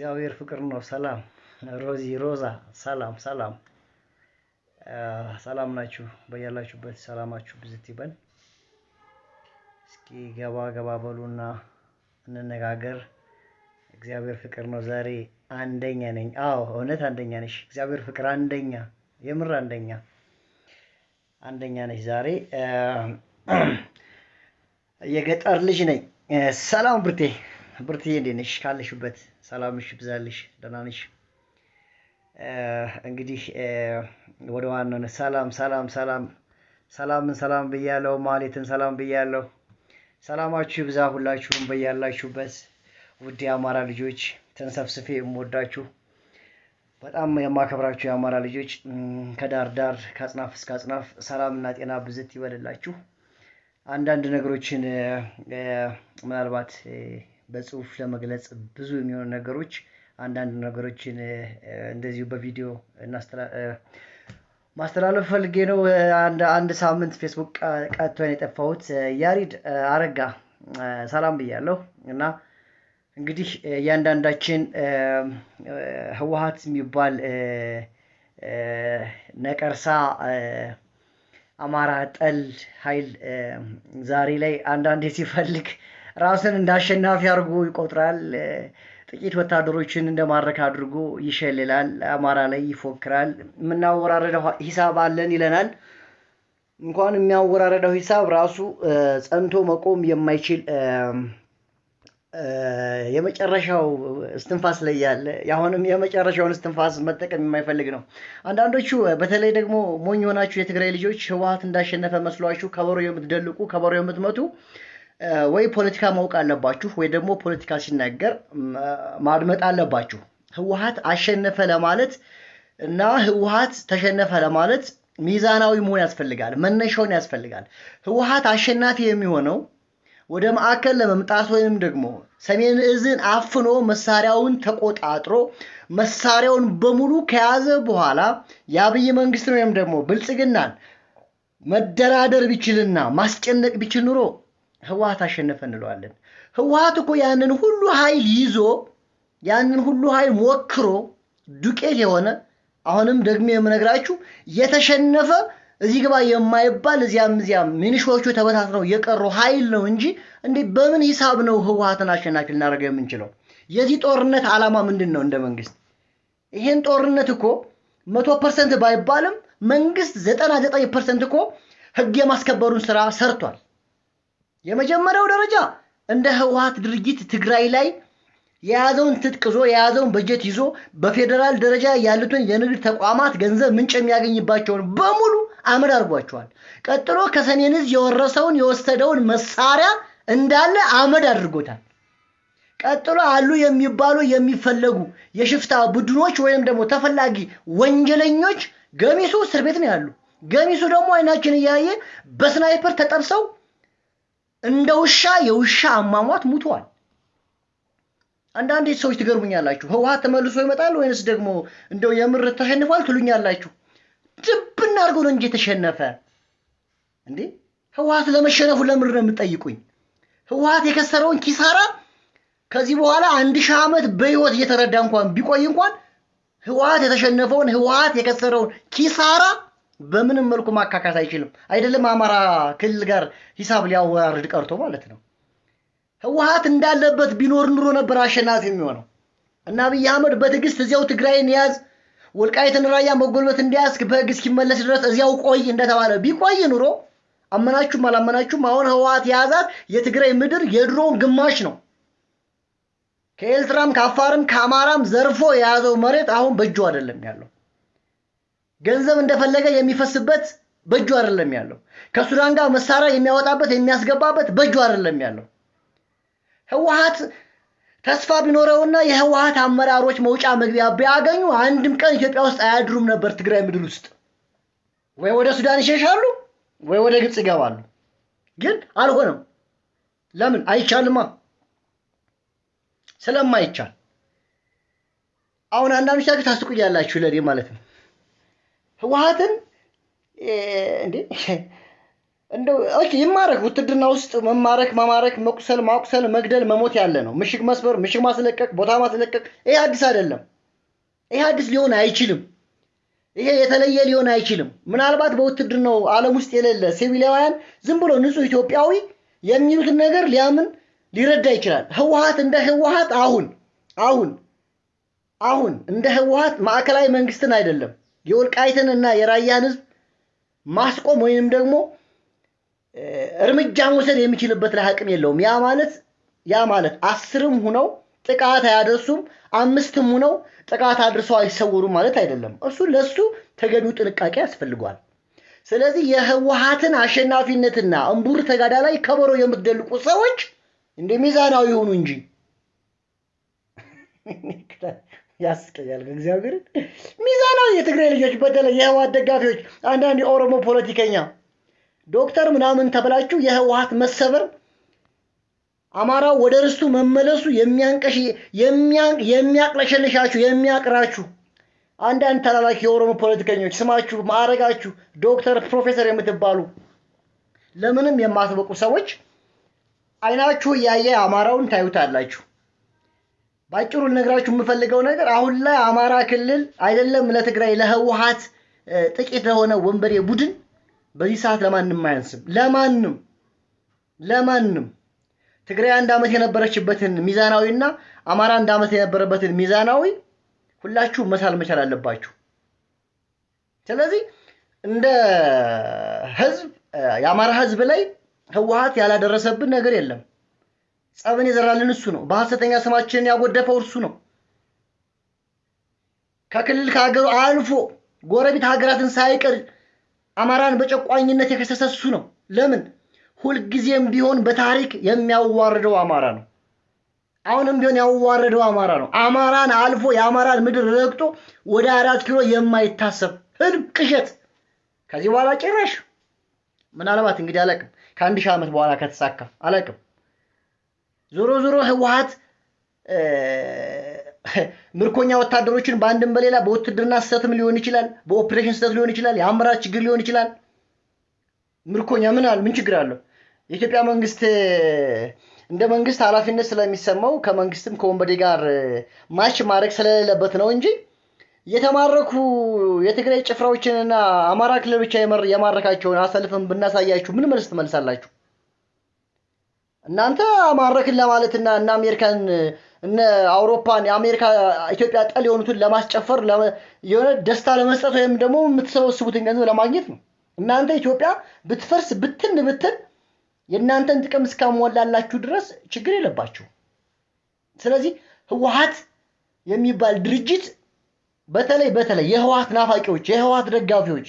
እግዚአብሔር ፍቅር ነው። ሰላም ሮዚ ሮዛ፣ ሰላም ሰላም ሰላም ናችሁ? በያላችሁበት ሰላማችሁ ብዝት ይበል። እስኪ ገባ ገባ በሉና እንነጋገር። እግዚአብሔር ፍቅር ነው። ዛሬ አንደኛ ነኝ። አዎ እውነት አንደኛ ነሽ። እግዚአብሔር ፍቅር አንደኛ፣ የምር አንደኛ አንደኛ ነሽ። ዛሬ የገጠር ልጅ ነኝ። ሰላም ብርቴ፣ ብርትዬ እንዴት ነሽ? ካለሽበት ሰላምሽ ይብዛልሽ። ደህና ነሽ? እንግዲህ ወደ ዋናው ሰላም ሰላም ሰላም ሰላምን ሰላም ብያለሁ። ማሌትን ሰላም ብያለሁ። ሰላማችሁ ይብዛ ሁላችሁም በያላችሁበት። ውድ የአማራ ልጆች ተንሰፍስፌ የምወዳችሁ በጣም የማከብራችሁ የአማራ ልጆች ከዳር ዳር ከአጽናፍ እስከ አጽናፍ ሰላምና ጤና ብዝት ይበልላችሁ። አንዳንድ ነገሮችን ምናልባት በጽሁፍ ለመግለጽ ብዙ የሚሆኑ ነገሮች አንዳንድ ነገሮችን እንደዚሁ በቪዲዮ ማስተላለፍ ፈልጌ ነው። አንድ ሳምንት ፌስቡክ ቀጥቶን የጠፋሁት ያሪድ አረጋ ሰላም ብያለሁ እና እንግዲህ እያንዳንዳችን ህወሀት የሚባል ነቀርሳ አማራ ጠል ኃይል ዛሬ ላይ አንዳንዴ ሲፈልግ ራሱን እንደ አሸናፊ አድርጎ ይቆጥራል። ጥቂት ወታደሮችን እንደማድረክ አድርጎ ይሸልላል። አማራ ላይ ይፎክራል። የምናወራረደው ሂሳብ አለን ይለናል። እንኳን የሚያወራረደው ሂሳብ ራሱ ጸንቶ መቆም የማይችል የመጨረሻው እስትንፋስ ላይ ያለ አሁንም የመጨረሻውን እስትንፋስ መጠቀም የማይፈልግ ነው። አንዳንዶቹ በተለይ ደግሞ ሞኝ የሆናችሁ የትግራይ ልጆች ህወሀት እንዳሸነፈ መስሏችሁ ከበሮ የምትደልቁ ከበሮ የምትመቱ ወይ ፖለቲካ ማወቅ አለባችሁ፣ ወይ ደግሞ ፖለቲካ ሲናገር ማድመጥ አለባችሁ። ህወሀት አሸነፈ ለማለት እና ህወሀት ተሸነፈ ለማለት ሚዛናዊ መሆን ያስፈልጋል። መነሻውን ያስፈልጋል። ህወሀት አሸናፊ የሚሆነው ወደ ማዕከል ለመምጣት ወይም ደግሞ ሰሜን እዝን አፍኖ መሳሪያውን ተቆጣጥሮ መሳሪያውን በሙሉ ከያዘ በኋላ የአብይ መንግስትን ወይም ደግሞ ብልጽግናን መደራደር ቢችልና ማስጨነቅ ቢችል ኑሮ ህወሀት አሸነፈ እንለዋለን። ህወሀት እኮ ያንን ሁሉ ኃይል ይዞ ያንን ሁሉ ኃይል ሞክሮ ዱቄት የሆነ አሁንም ደግሞ የምነግራችሁ የተሸነፈ እዚህ ግባ የማይባል እዚያም እዚያም ሚኒሾቹ ተበታትነው የቀሩ ኃይል ነው እንጂ እንዴ በምን ሂሳብ ነው ህወሀትን አሸናፊ ልናደርገው የምንችለው? የዚህ ጦርነት ዓላማ ምንድን ነው? እንደ መንግስት ይሄን ጦርነት እኮ መቶ percent ባይባልም መንግስት ዘጠና ዘጠኝ percent እኮ ህግ የማስከበሩን ስራ ሰርቷል። የመጀመሪያው ደረጃ እንደ ህወሀት ድርጅት ትግራይ ላይ የያዘውን ትጥቅ ይዞ የያዘውን በጀት ይዞ በፌዴራል ደረጃ ያሉትን የንግድ ተቋማት ገንዘብ ምንጭ የሚያገኝባቸውን በሙሉ አመድ አድርጓቸዋል። ቀጥሎ ከሰሜን ዕዝ የወረሰውን የወሰደውን መሳሪያ እንዳለ አመድ አድርጎታል። ቀጥሎ አሉ የሚባሉ የሚፈለጉ የሽፍታ ቡድኖች ወይም ደግሞ ተፈላጊ ወንጀለኞች ገሚሱ እስር ቤት ነው ያሉ። ገሚሱ ደግሞ አይናችን እያየ በስናይፐር ተጠብሰው እንደ ውሻ የውሻ አሟሟት ሙተዋል። አንዳንድ ሰዎች ትገርሙኛላችሁ። ህወሀት ተመልሶ ይመጣል ወይንስ ደግሞ እንደው የምር ተሸንፏል ትሉኛላችሁ። ድብና አድርጎ ነው እንጂ የተሸነፈ እንዴ። ህወሀት ለመሸነፉ ለምር ነው የምጠይቁኝ? ህወሀት የከሰረውን ኪሳራ ከዚህ በኋላ አንድ ሺህ ዓመት በህይወት እየተረዳ እንኳን ቢቆይ እንኳን ህወሀት የተሸነፈውን ህወሀት የከሰረውን ኪሳራ በምንም መልኩ ማካካት አይችልም። አይደለም አማራ ክልል ጋር ሂሳብ ሊያወራርድ ቀርቶ ማለት ነው። ህወሀት እንዳለበት ቢኖር ኑሮ ነበር አሸናፊ የሚሆነው እና አብይ አህመድ በትዕግስት እዚያው ትግራይን ያዝ ወልቃይትን ራያ መጎልበት እንዲያስክ በህግ እስኪመለስ ድረስ እዚያው ቆይ እንደተባለ ቢቆይ ኑሮ አመናችሁም አላመናችሁም አሁን ህወሀት የያዛት የትግራይ ምድር የድሮውን ግማሽ ነው። ከኤርትራም ከአፋርም ከአማራም ዘርፎ የያዘው መሬት አሁን በእጁ አይደለም ያለው። ገንዘብ እንደፈለገ የሚፈስበት በእጁ አይደለም ያለው። ከሱዳን ጋር መሳሪያ የሚያወጣበት የሚያስገባበት በእጁ አይደለም ያለው። ህወሀት ተስፋ ቢኖረውና የህወሀት አመራሮች መውጫ መግቢያ ቢያገኙ አንድም ቀን ኢትዮጵያ ውስጥ አያድሩም ነበር። ትግራይ ምድር ውስጥ ወይ ወደ ሱዳን ይሸሻሉ ወይ ወደ ግብፅ ይገባሉ። ግን አልሆነም። ለምን? አይቻልማ። ስለማይቻል አሁን አንዳንዶቻችሁ ታስቁኛላችሁ፣ ለኔ ማለት ነው። ህወሀትን እንዴ እንደው ይማረክ። ውትድርና ውስጥ መማረክ፣ መማረክ፣ መቁሰል፣ ማቁሰል፣ መግደል፣ መሞት ያለ ነው። ምሽግ መስበር፣ ምሽግ ማስለቀቅ፣ ቦታ ማስለቀቅ ይሄ አዲስ አይደለም። ይሄ አዲስ ሊሆን አይችልም። ይሄ የተለየ ሊሆን አይችልም። ምናልባት በውትድርናው ዓለም ውስጥ የሌለ ሲቪላውያን ዝም ብሎ ንጹህ ኢትዮጵያዊ የሚሉትን ነገር ሊያምን ሊረዳ ይችላል። ህወሀት እንደ ህወሀት አሁን አሁን አሁን እንደ ህወሀት ማዕከላዊ መንግስትን አይደለም የወልቃይትን እና የራያን ህዝብ ማስቆም ወይንም ደግሞ እርምጃ መውሰድ የሚችልበት ላይ አቅም የለውም። ያ ማለት ያ ማለት አስርም ሁነው ጥቃት አያደርሱም፣ አምስትም ሁነው ጥቃት አድርሰው አይሰውሩም ማለት አይደለም። እሱ ለሱ ተገቢው ጥንቃቄ ያስፈልገዋል። ስለዚህ የህወሀትን አሸናፊነትና እምቡር ተጋዳ ላይ ከበሮ የምትደልቁ ሰዎች እንደ ሚዛናዊ ይሁኑ እንጂ ያስቀያል። እግዚአብሔርን ሚዛናዊ የትግራይ ልጆች፣ በተለይ የህወሀት ደጋፊዎች፣ አንዳንድ የኦሮሞ ፖለቲከኛ ዶክተር ምናምን ተብላችሁ የህወሀት መሰበር አማራው ወደ ርስቱ መመለሱ የሚያንቀሽ የሚያቅለሸልሻችሁ የሚያቅራችሁ አንዳንድ ተላላኪ የኦሮሞ ፖለቲከኞች ስማችሁ ማዕረጋችሁ ዶክተር ፕሮፌሰር የምትባሉ ለምንም የማትበቁ ሰዎች አይናችሁ እያየ አማራውን ታዩታላችሁ። ባጭሩ ልነግራችሁ የምፈልገው ነገር አሁን ላይ አማራ ክልል አይደለም ለትግራይ ለህወሀት ጥቂት ለሆነ ወንበሬ ቡድን በዚህ ሰዓት ለማንም አያንስም። ለማንም ለማንም ትግራይ አንድ ዓመት የነበረችበትን ሚዛናዊና አማራ አንድ ዓመት የነበረበትን ሚዛናዊ ሁላችሁ መሳል መቻል አለባችሁ። ስለዚህ እንደ ህዝብ የአማራ ህዝብ ላይ ህወሀት ያላደረሰብን ነገር የለም። ጸብን የዘራልን እሱ ነው። በሐሰተኛ ስማችንን ያጎደፈው እርሱ ነው። ከክልል ከሀገሩ አልፎ ጎረቤት ሀገራትን ሳይቀር አማራን በጨቋኝነት የከሰሰ እሱ ነው። ለምን? ሁልጊዜም ቢሆን በታሪክ የሚያዋርደው አማራ ነው። አሁንም ቢሆን ያዋረደው አማራ ነው። አማራን አልፎ የአማራን ምድር ረግጦ ወደ አራት ኪሎ የማይታሰብ ህልም፣ ቅዠት ከዚህ በኋላ ጭራሽ ምናልባት እንግዲህ አላቅም ከአንድ ሺህ ዓመት በኋላ ከተሳካ አላቅም። ዞሮ ዞሮ ህወሀት ምርኮኛ ወታደሮችን በአንድም በሌላ በውትድርና ስህተትም ሊሆን ይችላል፣ በኦፕሬሽን ስህተት ሊሆን ይችላል፣ የአመራር ችግር ሊሆን ይችላል። ምርኮኛ ምን አለ ምን ችግር አለው? የኢትዮጵያ መንግስት እንደ መንግስት ኃላፊነት ስለሚሰማው ከመንግስትም ከወንበዴ ጋር ማች ማድረግ ስለሌለበት ነው እንጂ የተማረኩ የትግራይ ጭፍራዎችንና አማራ ክልል ብቻ የማረካቸውን አሰልፈን ብናሳያችሁ ምን መልስ ትመልሳላችሁ? እናንተ አማረክን ለማለትና እና አሜሪካን እነ አውሮፓን የአሜሪካ ኢትዮጵያ ጠል የሆኑትን ለማስጨፈር የሆነ ደስታ ለመስጠት ወይም ደግሞ የምትሰበስቡትን ገንዘብ ለማግኘት ነው። እናንተ ኢትዮጵያ ብትፈርስ ብትን ብትን የእናንተን ጥቅም እስካሟላላችሁ ድረስ ችግር የለባችሁ። ስለዚህ ህወሀት የሚባል ድርጅት በተለይ በተለይ የህወሀት ናፋቂዎች፣ የህወሀት ደጋፊዎች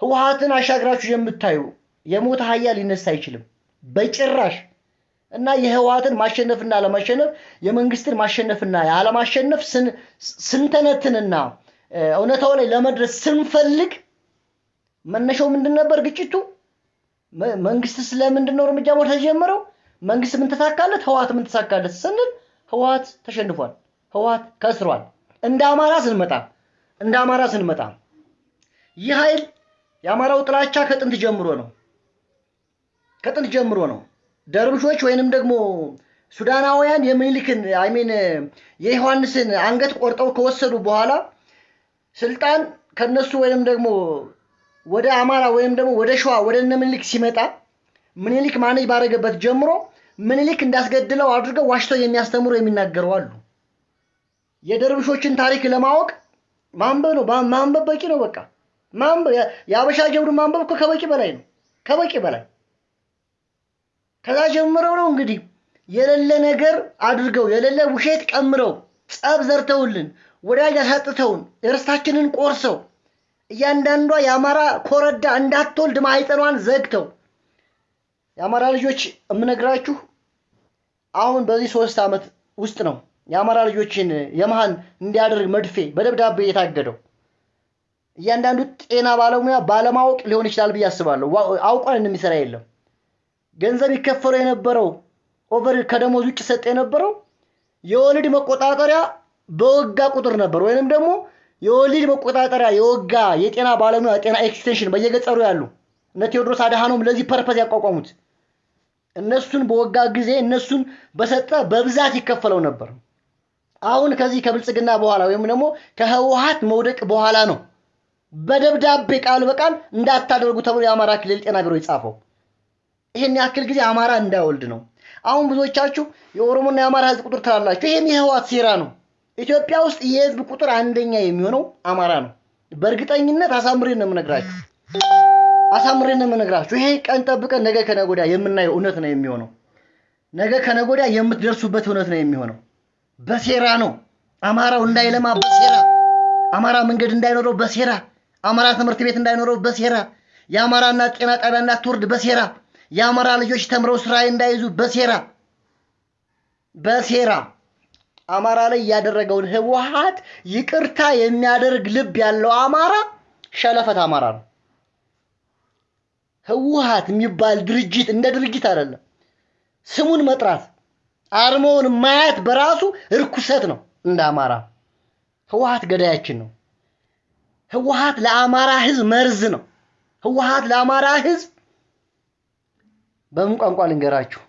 ህወሀትን አሻግራችሁ የምታዩ የሞተ ሀያ ሊነሳ አይችልም በጭራሽ። እና የህወሀትን ማሸነፍና አለማሸነፍ የመንግስትን ማሸነፍና ያለማሸነፍ ስንተነትንና እውነታው ላይ ለመድረስ ስንፈልግ መነሻው ምንድን ነበር? ግጭቱ መንግስት ስለምንድን ነው እርምጃ መውሰድ ተጀመረው? መንግስት ምን ተሳካለት? ህወሀት ምን ተሳካለት ስንል ህወሀት ተሸንፏል። ህወሀት ከስሯል። እንደ አማራ ስንመጣ እንደ አማራ ስንመጣ ይህ ኃይል የአማራው ጥላቻ ከጥንት ጀምሮ ነው ከጥንት ጀምሮ ነው። ደርብሾች ወይንም ደግሞ ሱዳናውያን የሚኒልክን አይሜን የዮሐንስን አንገት ቆርጠው ከወሰዱ በኋላ ስልጣን ከነሱ ወይንም ደግሞ ወደ አማራ ወይም ደግሞ ወደ ሸዋ ወደ እነ ምኒልክ ሲመጣ ምኒልክ ማኔጅ ባደረገበት ጀምሮ ምኒልክ እንዳስገድለው አድርገው ዋሽተው የሚያስተምሩ የሚናገሩ አሉ። የደርብሾችን ታሪክ ለማወቅ ማንበብ ነው። ማንበብ በቂ ነው። በቃ የአበሻ ጀብዱ ማንበብ እኮ ከበቂ በላይ ነው። ከበቂ በላይ ከዛ ጀምረው ነው እንግዲህ የሌለ ነገር አድርገው የሌለ ውሸት ቀምረው ጸብ ዘርተውልን ወዳጅ አሳጥተውን እርስታችንን ቆርሰው እያንዳንዷ የአማራ ኮረዳ እንዳትወልድ ማህፀኗን ዘግተው የአማራ ልጆች የምነግራችሁ አሁን በዚህ ሶስት ዓመት ውስጥ ነው የአማራ ልጆችን የመሃን እንዲያደርግ መርፌ በደብዳቤ የታገደው። እያንዳንዱ ጤና ባለሙያ ባለማወቅ ሊሆን ይችላል ብዬ አስባለሁ። አውቋን የሚሰራ የለም። ገንዘብ ይከፈለው የነበረው over ከደሞዝ ውጭ ሰጠ የነበረው የወሊድ መቆጣጠሪያ በወጋ ቁጥር ነበር። ወይንም ደግሞ የወሊድ መቆጣጠሪያ የወጋ የጤና ባለሙያ ጤና extension በየገጠሩ ያሉ እነ ቴዎድሮስ አድሃኖም ለዚህ purpose ያቋቋሙት። እነሱን በወጋ ጊዜ እነሱን በሰጠ በብዛት ይከፈለው ነበር። አሁን ከዚህ ከብልጽግና በኋላ ወይም ደግሞ ከህወሀት መውደቅ በኋላ ነው በደብዳቤ ቃል በቃል እንዳታደርጉ ተብሎ የአማራ ክልል ጤና ቢሮ የጻፈው። ይህን ያክል ጊዜ አማራ እንዳይወልድ ነው። አሁን ብዙዎቻችሁ የኦሮሞና የአማራ ህዝብ ቁጥር ትላላችሁ። ይህም የህወሓት ሴራ ነው። ኢትዮጵያ ውስጥ የህዝብ ቁጥር አንደኛ የሚሆነው አማራ ነው። በእርግጠኝነት አሳምሬን ነው የምነግራችሁ፣ አሳምሬን ነው የምነግራችሁ። ይሄ ቀን ጠብቀን ነገ ወዲያ የምናየው እውነት ነው የሚሆነው። ነገ ወዲያ የምትደርሱበት እውነት ነው የሚሆነው። በሴራ ነው አማራው እንዳይለማ በሴራ አማራ መንገድ እንዳይኖረው በሴራ አማራ ትምህርት ቤት እንዳይኖረው በሴራ የአማራና ጤና ጣቢያ እንዳትወርድ በሴራ የአማራ ልጆች ተምረው ስራ እንዳይዙ በሴራ በሴራ አማራ ላይ ያደረገውን ህወሓት ይቅርታ የሚያደርግ ልብ ያለው አማራ ሸለፈት አማራ ነው። ህወሓት የሚባል ድርጅት እንደ ድርጅት አይደለም። ስሙን መጥራት አርማውን ማየት በራሱ እርኩሰት ነው። እንደ አማራ ህወሓት ገዳያችን ነው። ህወሓት ለአማራ ህዝብ መርዝ ነው። ህወሓት ለአማራ ህዝብ በምን ቋንቋ ልንገራችሁ?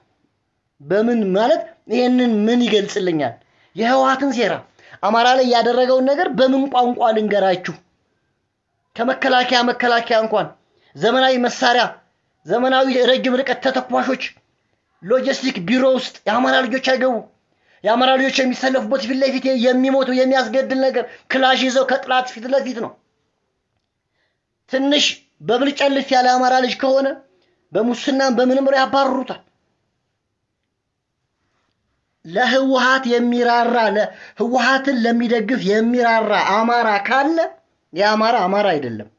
በምን ማለት ይሄንን ምን ይገልጽልኛል? የህወሓትን ሴራ አማራ ላይ ያደረገውን ነገር በምን ቋንቋ ልንገራችሁ? ከመከላከያ መከላከያ እንኳን ዘመናዊ መሳሪያ፣ ዘመናዊ ረጅም ርቀት ተተኳሾች፣ ሎጂስቲክ ቢሮ ውስጥ የአማራ ልጆች አይገቡ። የአማራ ልጆች የሚሰለፉበት ፊት ለፊት የሚሞቱ የሚያስገድል ነገር ክላሽ ይዘው ከጥላት ፊት ለፊት ነው። ትንሽ በብልጨልፍ ያለ አማራ ልጅ ከሆነ በሙስናም በምንም ያባርሩታል። ለህወሓት የሚራራ ህወሓትን ለሚደግፍ የሚራራ አማራ ካለ የአማራ አማራ አይደለም፣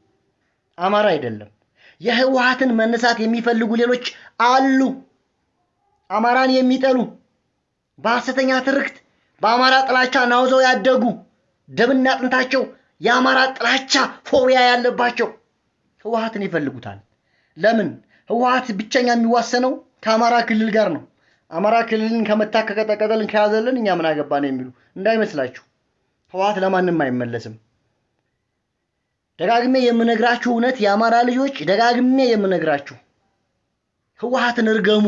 አማራ አይደለም። የህወሓትን መነሳት የሚፈልጉ ሌሎች አሉ። አማራን የሚጠሉ በሐሰተኛ ትርክት በአማራ ጥላቻ ናውዘው ያደጉ ደምና አጥንታቸው የአማራ ጥላቻ ፎቢያ ያለባቸው ህወሓትን ይፈልጉታል። ለምን? ህወሓት ብቸኛ የሚዋሰነው ከአማራ ክልል ጋር ነው። አማራ ክልልን ከመታ ከቀጠቀጠልን ከያዘልን እኛ ምን አገባን የሚሉ እንዳይመስላችሁ። ህወሓት ለማንም አይመለስም። ደጋግሜ የምነግራችሁ እውነት የአማራ ልጆች፣ ደጋግሜ የምነግራችሁ ህወሓትን እርገሙ።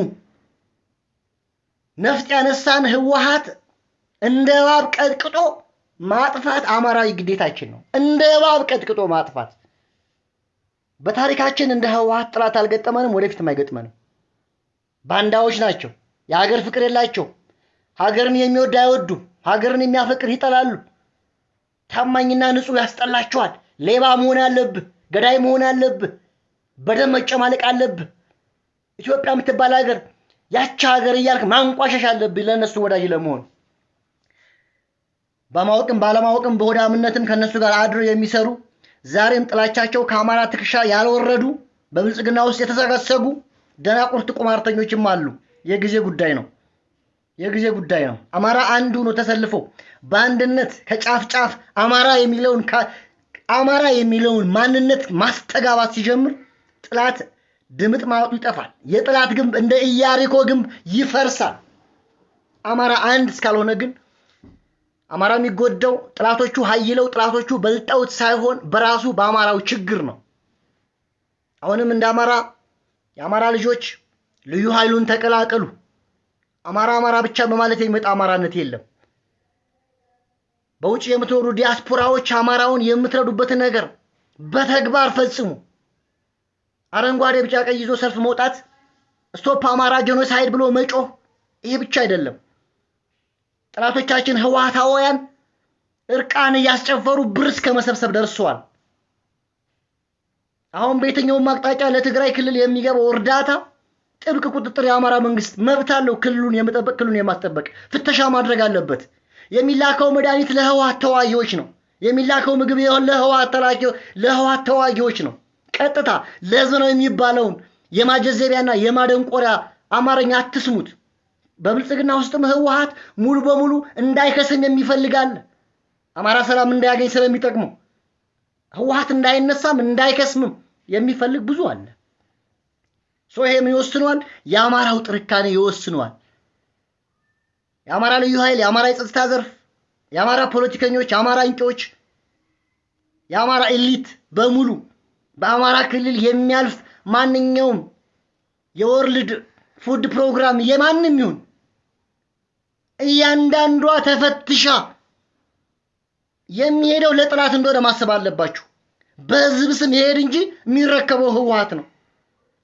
ነፍጥ ያነሳን ህወሓት እንደ እባብ ቀጥቅጦ ማጥፋት አማራዊ ግዴታችን ነው። እንደ እባብ ቀጥቅጦ ማጥፋት። በታሪካችን እንደ ህወሓት ጥላት አልገጠመንም፣ ወደፊትም አይገጥመንም። ባንዳዎች ናቸው። የሀገር ፍቅር የላቸው። ሀገርን የሚወድ አይወዱም። ሀገርን የሚያፈቅር ይጠላሉ። ታማኝና ንጹሕ ያስጠላቸዋል። ሌባ መሆን አለብህ፣ ገዳይ መሆን አለብህ፣ በደም መጨማለቅ አለብህ። ኢትዮጵያ የምትባል ሀገር ያቺ ሀገር እያልክ ማንቋሸሽ አለብህ ለእነሱ ወዳጅ ለመሆን። በማወቅም ባለማወቅም በሆዳምነትም ከእነሱ ጋር አድረው የሚሰሩ ዛሬም ጥላቻቸው ከአማራ ትከሻ ያልወረዱ በብልጽግና ውስጥ የተሰገሰጉ ደናቁርት ቁማርተኞችም አሉ። የጊዜ ጉዳይ ነው። የጊዜ ጉዳይ ነው። አማራ አንድ ሆኖ ተሰልፎ በአንድነት ከጫፍ ጫፍ አማራ የሚለውን አማራ የሚለውን ማንነት ማስተጋባት ሲጀምር ጥላት ድምጥ ማወጡ ይጠፋል። የጥላት ግንብ እንደ ኢያሪኮ ግንብ ይፈርሳል። አማራ አንድ እስካልሆነ ግን አማራ የሚጎዳው ጥላቶቹ ሀይለው ጥላቶቹ በልጠውት ሳይሆን በራሱ በአማራው ችግር ነው። አሁንም እንደ አማራ የአማራ ልጆች ልዩ ኃይሉን ተቀላቀሉ። አማራ አማራ ብቻ በማለት የሚመጣ አማራነት የለም። በውጭ የምትኖሩ ዲያስፖራዎች አማራውን የምትረዱበትን ነገር በተግባር ፈጽሙ። አረንጓዴ፣ ቢጫ፣ ቀይ ይዞ ሰልፍ መውጣት፣ stop Amhara genocide ብሎ መጮህ ይሄ ብቻ አይደለም። ጠላቶቻችን ህወሓታውያን እርቃን እያስጨፈሩ ብር እስከ መሰብሰብ ደርሰዋል። አሁን በየትኛውም አቅጣጫ ለትግራይ ክልል የሚገባው እርዳታ ጥብቅ ቁጥጥር የአማራ መንግስት መብት አለው። ክልሉን የመጠበቅ ክልሉን የማስጠበቅ ፍተሻ ማድረግ አለበት። የሚላከው መድኃኒት ለህወሓት ተዋጊዎች ነው። የሚላከው ምግብ ለህወሓት ተዋጊዎች ነው። ቀጥታ ለህዝብ ነው የሚባለውን የማጀዘቢያና የማደንቆሪያ አማርኛ አትስሙት። በብልጽግና ውስጥም ህወሓት ሙሉ በሙሉ እንዳይከስም የሚፈልጋል። አማራ ሰላም እንዳያገኝ ስለሚጠቅመው ህወሓት እንዳይነሳም እንዳይከስምም የሚፈልግ ብዙ አለ። so ይሄ ምን ይወስነዋል? የአማራው ጥንካሬ ይወስነዋል። የአማራ ልዩ ኃይል፣ የአማራ የጸጥታ ዘርፍ፣ የአማራ ፖለቲከኞች፣ የአማራ አንቂዎች፣ የአማራ elite በሙሉ በአማራ ክልል የሚያልፍ ማንኛውም የ World Food Program የማንም ይሁን እያንዳንዷ ተፈትሻ የሚሄደው ለጥላት እንደሆነ ማሰብ አለባችሁ። በህዝብ ስም ይሄድ እንጂ የሚረከበው ህወሀት ነው።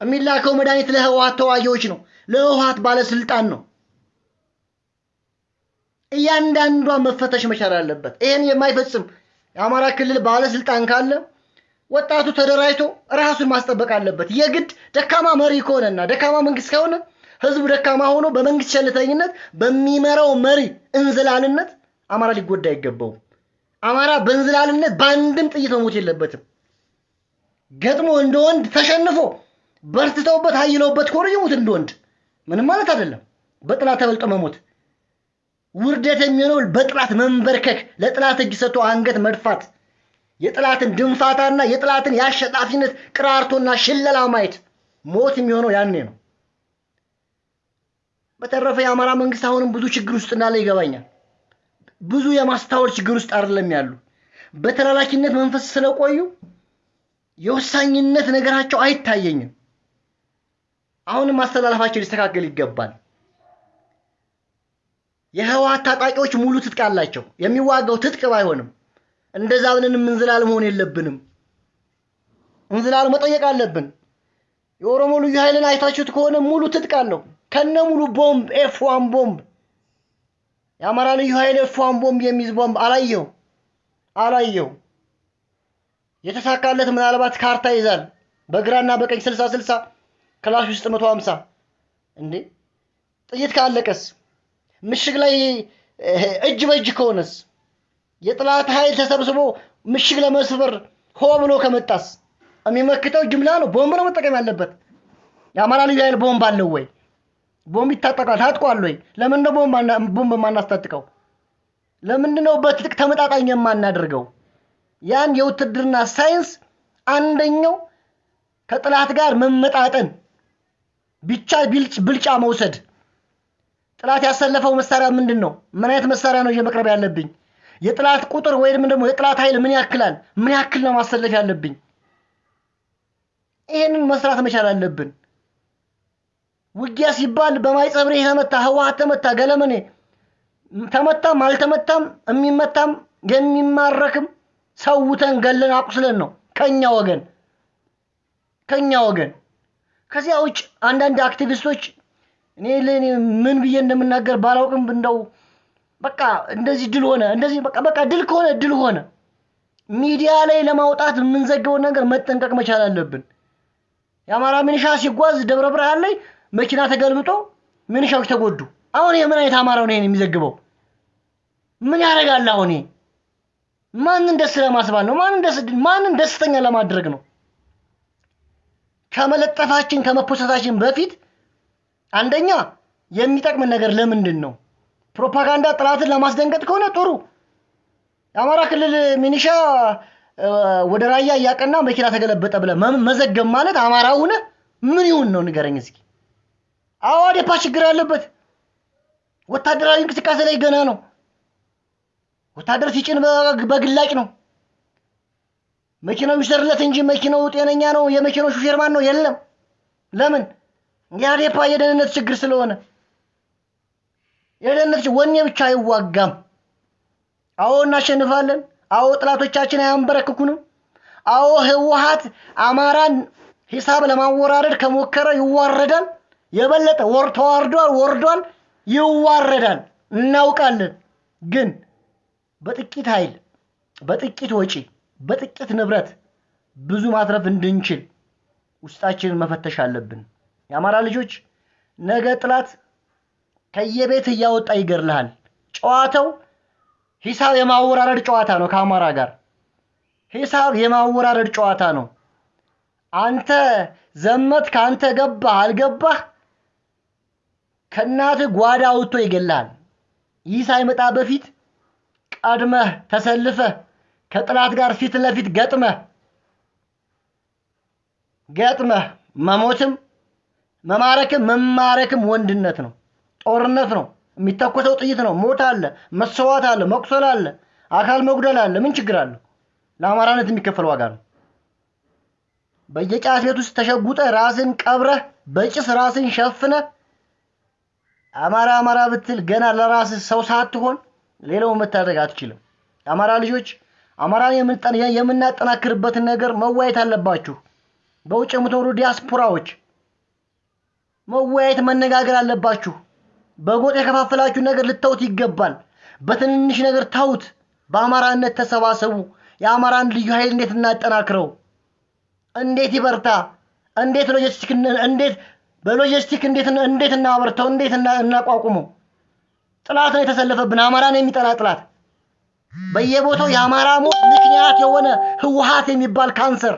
የሚላከው መድኃኒት ለህወሀት ተዋጊዎች ነው፣ ለህወሀት ባለስልጣን ነው። እያንዳንዷ መፈተሽ መቻል አለበት። ይህን የማይፈጽም የአማራ ክልል ባለስልጣን ካለ ወጣቱ ተደራጅቶ ራሱን ማስጠበቅ አለበት። የግድ ደካማ መሪ ከሆነና ደካማ መንግስት ከሆነ ህዝቡ ደካማ ሆኖ በመንግስት ቸልተኝነት በሚመራው መሪ እንዝላልነት አማራ ሊጎዳ አይገባውም። አማራ በእንዝላልነት በአንድም ጥይት መሞት የለበትም። ገጥሞ እንደ ወንድ ተሸንፎ በርትተውበት ሀይለውበት ከሆነ ይሙት እንደ ወንድ ምንም ማለት አይደለም። በጥላት ተበልጦ መሞት ውርደት የሚሆነው በጥላት መንበርከክ፣ ለጥላት እጅ ሰጥቶ አንገት መድፋት፣ የጥላትን ድንፋታና የጥላትን የአሸናፊነት ቅራርቶና ሽለላ ማየት ሞት የሚሆነው ያኔ ነው። በተረፈ የአማራ መንግስት አሁንም ብዙ ችግር ውስጥ እንዳለ ይገባኛል። ብዙ የማስታወል ችግር ውስጥ አይደለም ያሉ በተላላኪነት መንፈስ ስለቆዩ የወሳኝነት ነገራቸው አይታየኝም። አሁንም ማስተላለፋቸው ሊስተካከል ይገባል። የህወሓት ታጣቂዎች ሙሉ ትጥቅ አላቸው። የሚዋጋው ትጥቅ ባይሆንም እንደዛ ብለንም እንዝላል መሆን የለብንም። እንዝላል መጠየቅ አለብን። የኦሮሞ ልዩ ኃይልን አይታችሁት ከሆነ ሙሉ ትጥቅ አለው ከነ ሙሉ ቦምብ F ቦምብ የአማራ ልዩ ኃይል F one ቦምብ የሚይዝ ቦምብ አላየው አላየው። የተሳካለት ምናልባት ካርታ ይዛል በግራና በቀኝ ስልሳ ስልሳ ክላሽ ውስጥ መቶ ሀምሳ እንዴ ጥይት ካለቀስ ምሽግ ላይ እጅ በእጅ ከሆነስ የጥላት ኃይል ተሰብስቦ ምሽግ ለመስበር ሆ ብሎ ከመጣስ የሚመክተው ጅምላ ነው። ቦምብ ነው መጠቀም ያለበት። የአማራ ልዩ ኃይል ቦምብ አለው ወይ? ቦምብ ይታጠቃል። ታጥቋል ወይ? ለምን ነው ቦምብ የማናስታጥቀው? ለምንድን ነው በትጥቅ ተመጣጣኝ የማናደርገው? ያን የውትድርና ሳይንስ አንደኛው ከጥላት ጋር መመጣጠን ብቻ ብልጫ መውሰድ። ጥላት ያሰለፈው መሳሪያ ምንድን ነው? ምን አይነት መሳሪያ ነው መቅረብ ያለብኝ? የጥላት ቁጥር ወይም ደግሞ የጥላት ኃይል ምን ያክላል? ምን ያክል ነው ማሰለፍ ያለብኝ? ይህንን መስራት መቻል አለብን። ውጊያ ሲባል በማይጸብሬ ተመታ፣ ህወሓት ተመታ፣ ገለመኔ ተመታም አልተመታም የሚመታም የሚማረክም ሰውተን ገለን አቁስለን ነው ከኛ ወገን ከኛ ወገን። ከዚያ ውጭ አንዳንድ አክቲቪስቶች እኔ ለእኔ ምን ብዬ እንደምናገር ባላውቅም እንደው በቃ እንደዚህ ድል ሆነ እንደዚህ በቃ በቃ ድል ከሆነ ድል ሆነ። ሚዲያ ላይ ለማውጣት የምንዘገበውን ነገር መጠንቀቅ መቻል አለብን። የአማራ ሚኒሻ ሲጓዝ ደብረ ብርሃን ላይ መኪና ተገልብጦ ሚኒሻዎች ተጎዱ። አሁን ምን አይነት አማራ ነው የሚዘግበው? ምን ያደርጋል? አሁን ማንን ደስ ለማስባል ነው? ማንን ደስ ማንን ደስተኛ ለማድረግ ነው? ከመለጠፋችን ከመፖሰታችን በፊት አንደኛ የሚጠቅምን ነገር ለምንድን ነው? ፕሮፓጋንዳ ጥላትን ለማስደንገጥ ከሆነ ጥሩ። የአማራ ክልል ሚኒሻ ወደ ራያ እያቀና መኪና ተገለበጠ ብለህ መዘገብ ማለት አማራ ሆነ ምን ይሁን ነው? ንገረኝ እስኪ። አዎ አዴፓ ችግር ያለበት ወታደራዊ እንቅስቃሴ ላይ ገና ነው። ወታደር ሲጭን በግላጭ ነው። መኪናው ይሰርለት እንጂ መኪናው ጤነኛ ነው። የመኪናው ሹፌር ማን ነው? የለም። ለምን? የአዴፓ የደህንነት ችግር ስለሆነ የደህንነት ወኔ ብቻ አይዋጋም። አዎ እናሸንፋለን። አዎ ጥላቶቻችን አያንበረክኩንም። አዎ ህወሓት አማራን ሂሳብ ለማወራረድ ከሞከረ ይዋረዳል። የበለጠ ወር ተዋርዷል፣ ወርዷል፣ ይዋረዳል። እናውቃለን። ግን በጥቂት ኃይል፣ በጥቂት ወጪ፣ በጥቂት ንብረት ብዙ ማትረፍ እንድንችል ውስጣችንን መፈተሽ አለብን። የአማራ ልጆች ነገ ጥላት ከየቤት እያወጣ ይገርልሃል። ጨዋታው ሂሳብ የማወራረድ ጨዋታ ነው። ከአማራ ጋር ሂሳብ የማወራረድ ጨዋታ ነው። አንተ ዘመት ከአንተ ገባህ አልገባህ ከእናትህ ጓዳ አውጥቶ ይገልሃል። ይህ ሳይመጣ በፊት ቀድመህ ተሰልፈህ ከጥላት ጋር ፊት ለፊት ገጥመህ ገጥመህ መሞትም መማረክም መማረክም ወንድነት ነው። ጦርነት ነው። የሚተኮሰው ጥይት ነው። ሞት አለ፣ መሰዋት አለ፣ መቁሰል አለ፣ አካል መጉደል አለ። ምን ችግር አለው? ለአማራነት የሚከፈል ዋጋ ነው። በየጫት ቤት ውስጥ ተሸጉጠ ራስን ቀብረህ በጭስ ራስን ሸፍነ አማራ አማራ ብትል ገና ለራስህ ሰው ሳትሆን ሌላው መታደግ አትችልም። የአማራ ልጆች አማራን የምናጠናክርበትን ነገር መወያየት አለባችሁ። በውጭ የምትኖሩ ዲያስፖራዎች መወያየት መነጋገር አለባችሁ። በጎጥ የከፋፈላችሁ ነገር ልተውት ይገባል። በትንንሽ ነገር ተውት። በአማራነት ተሰባሰቡ። የአማራን ልዩ ኃይል እንዴት እናጠናክረው? እንዴት ይበርታ? እንዴት ሎጂስቲክ እንዴት በሎጂስቲክ እንዴት እንዴት እናበርተው? እንዴት እናቋቁመው? ጥላት ነው የተሰለፈብን፣ አማራን የሚጠላ ጥላት። በየቦታው የአማራ ሞት ምክንያት የሆነ ህወሓት የሚባል ካንሰር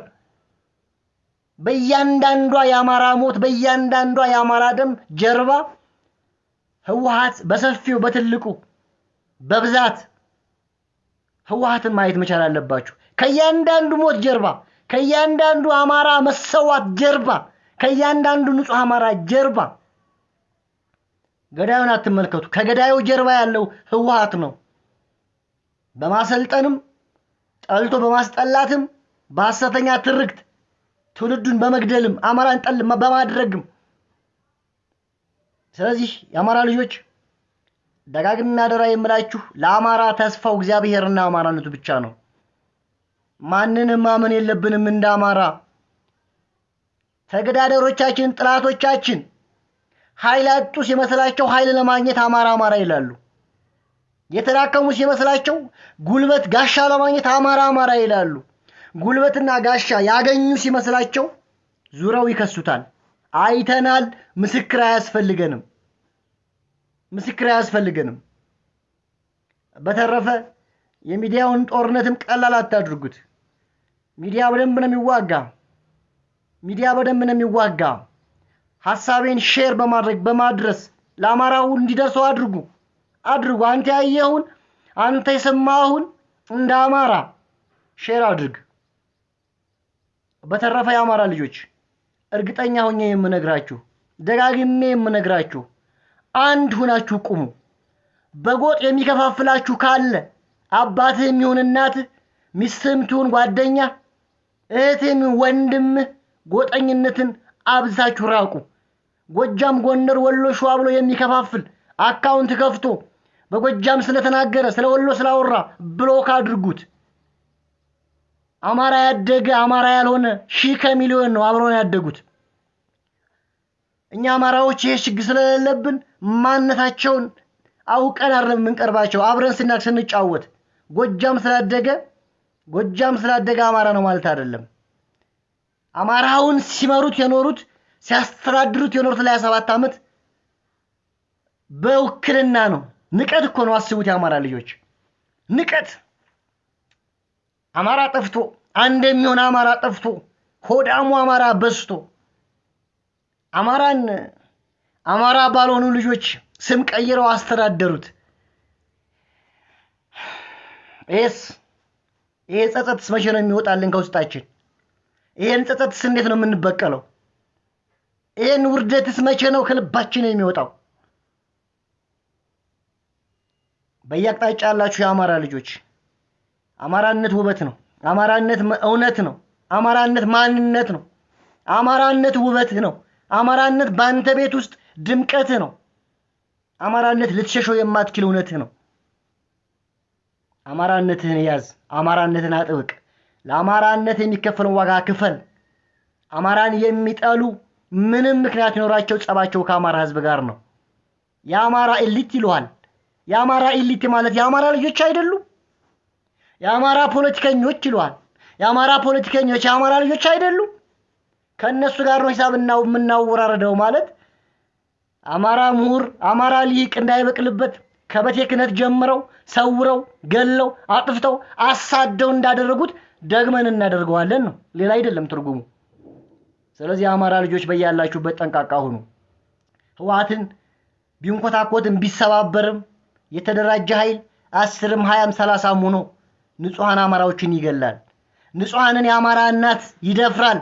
በእያንዳንዷ የአማራ ሞት በእያንዳንዷ የአማራ ደም ጀርባ ህወሓት በሰፊው በትልቁ በብዛት ህወሓትን ማየት መቻል አለባችሁ። ከእያንዳንዱ ሞት ጀርባ፣ ከእያንዳንዱ አማራ መሰዋት ጀርባ፣ ከእያንዳንዱ ንጹሕ አማራ ጀርባ ገዳዩን አትመልከቱ። ከገዳዩ ጀርባ ያለው ህወሓት ነው። በማሰልጠንም ጠልቶ በማስጠላትም በሐሰተኛ ትርክት ትውልዱን በመግደልም አማራን ጠል በማድረግም ስለዚህ የአማራ ልጆች ደጋግሜ አደራ የምላችሁ ለአማራ ተስፋው እግዚአብሔርና አማራነቱ ብቻ ነው። ማንንም ማመን የለብንም። እንደ አማራ ተገዳደሮቻችን፣ ጥላቶቻችን ኃይል አጡ ሲመስላቸው ኃይል ለማግኘት አማራ አማራ ይላሉ። የተዳከሙ ሲመስላቸው ጉልበት ጋሻ ለማግኘት አማራ አማራ ይላሉ። ጉልበትና ጋሻ ያገኙ ሲመስላቸው ዙረው ይከሱታል። አይተናል። ምስክር አያስፈልገንም። ምስክር አያስፈልገንም። በተረፈ የሚዲያውን ጦርነትም ቀላል አታድርጉት። ሚዲያ በደንብ ነው የሚዋጋ። ሚዲያ በደንብ ነው የሚዋጋ። ሀሳቤን share በማድረግ በማድረስ ለአማራው እንዲደርሰው አድርጉ አድርጉ። አንተ ያየኸውን አንተ የሰማኸውን እንደ አማራ share አድርግ። በተረፈ የአማራ ልጆች እርግጠኛ ሆኜ የምነግራችሁ ደጋግሜ የምነግራችሁ አንድ ሁናችሁ ቁሙ። በጎጥ የሚከፋፍላችሁ ካለ አባትህ የሚሆን እናትህ፣ ሚስትህም ትሁን ጓደኛ፣ እህትህም ወንድምህ ጎጠኝነትን አብዛችሁ ራቁ። ጎጃም፣ ጎንደር፣ ወሎ፣ ሸዋ ብሎ የሚከፋፍል account ከፍቶ በጎጃም ስለተናገረ ስለ ወሎ ስላወራ ብሎክ አድርጉት። አማራ ያደገ አማራ ያልሆነ ሺህ ከሚሊዮን ነው አብረውን ያደጉት። እኛ አማራዎች ይሄ ችግር ስለሌለብን ማንነታቸውን አውቀን አይደለም የምንቀርባቸው። አብረን ስናቅ ስንጫወት ጎጃም ስላደገ ጎጃም ስላደገ አማራ ነው ማለት አይደለም። አማራውን ሲመሩት የኖሩት ሲያስተዳድሩት የኖሩት ለሀያ ሰባት ዓመት በውክልና ነው። ንቀት እኮ ነው። አስቡት የአማራ ልጆች ንቀት አማራ ጠፍቶ አንድ የሚሆን አማራ ጠፍቶ ሆዳሙ አማራ በዝቶ አማራን አማራ ባልሆኑ ልጆች ስም ቀይረው አስተዳደሩት። ይሄስ ይሄ ጸጸትስ መቼ ነው የሚወጣልን ከውስጣችን? ይሄን ጸጸትስ እንዴት ነው የምንበቀለው? ይሄን ውርደትስ መቼ ነው ከልባችን የሚወጣው? በየአቅጣጫ ያላችሁ የአማራ ልጆች አማራነት ውበት ነው። አማራነት እውነት ነው። አማራነት ማንነት ነው። አማራነት ውበትህ ነው። አማራነት በአንተ ቤት ውስጥ ድምቀትህ ነው። አማራነት ልትሸሸው የማትችል እውነትህ ነው። አማራነትህን ያዝ። አማራነትን አጥብቅ። ለአማራነት የሚከፈለውን ዋጋ ክፈል። አማራን የሚጠሉ ምንም ምክንያት ይኖራቸው ጸባቸው ከአማራ ሕዝብ ጋር ነው። የአማራ ኤሊት ይለዋል። የአማራ ኤሊት ማለት የአማራ ልጆች አይደሉም። የአማራ ፖለቲከኞች ይለዋል። የአማራ ፖለቲከኞች የአማራ ልጆች አይደሉም። ከእነሱ ጋር ነው ሂሳብ የምናወራረደው ማለት አማራ ምሁር፣ አማራ ሊቅ እንዳይበቅልበት ከቤተ ክህነት ጀምረው ሰውረው ገለው አጥፍተው አሳደው እንዳደረጉት ደግመን እናደርገዋለን ነው። ሌላ አይደለም ትርጉሙ። ስለዚህ የአማራ ልጆች በያላችሁበት ጠንቃቃ ሁኑ። ህወሓትን ቢንኮታኮትም ቢሰባበርም የተደራጀ ኃይል አስርም ሀያም ሰላሳም ሆኖ ንጹሐን አማራዎችን ይገላል። ንጹሐንን የአማራ እናት ይደፍራል።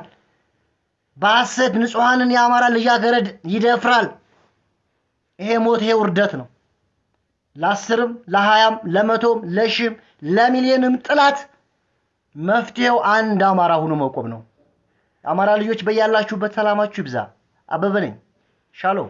በሐሰት ንጹሐንን የአማራ ልጃገረድ ይደፍራል። ይሄ ሞት፣ ይሄ ውርደት ነው። ለአስርም ለሀያም ለመቶም ለሺህም ለሚሊዮንም ጥላት መፍትሄው አንድ አማራ ሆኖ መቆም ነው። አማራ ልጆች በያላችሁበት ሰላማችሁ ይብዛ። አበበ ነኝ። ሻሎም